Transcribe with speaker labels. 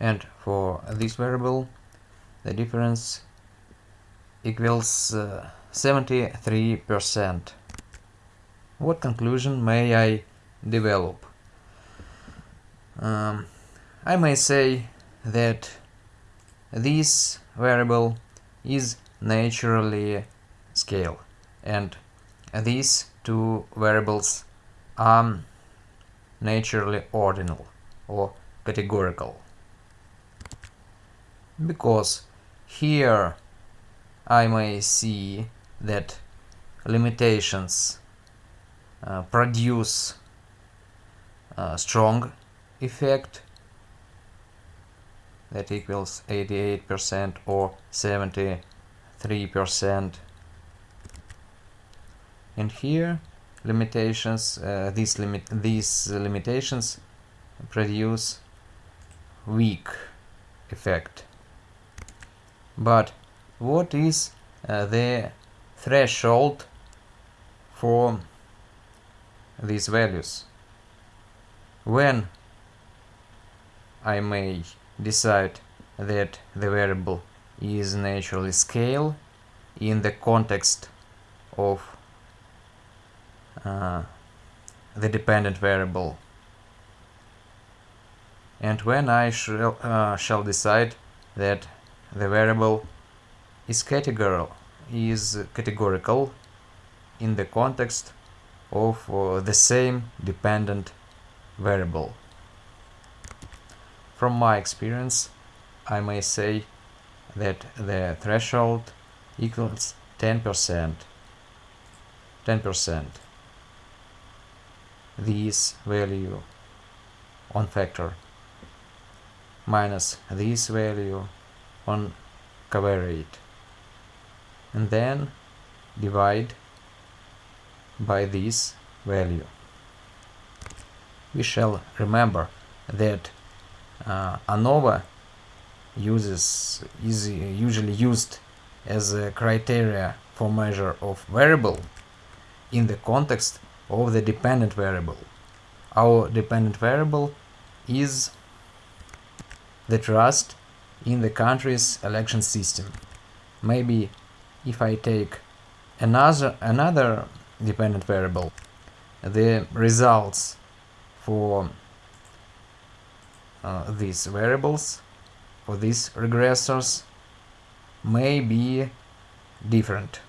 Speaker 1: and for this variable the difference equals uh, 73%. What conclusion may I develop? Um, I may say that this variable is naturally scale and these two variables are naturally ordinal or categorical because here I may see that limitations uh, produce a strong effect that equals 88% or 73% and here limitations uh, these limit these limitations produce weak effect but what is uh, the threshold for these values? When I may decide that the variable is naturally scale in the context of uh, the dependent variable. And when I shall, uh, shall decide that the variable is categorical is categorical in the context of uh, the same dependent variable. From my experience, I may say that the threshold equals 10%. 10%. This value on factor minus this value on covariate and then divide by this value. We shall remember that uh, ANOVA uses is usually used as a criteria for measure of variable in the context of the dependent variable. Our dependent variable is the trust in the country's election system. Maybe if I take another another dependent variable, the results for uh, these variables, for these regressors, may be different.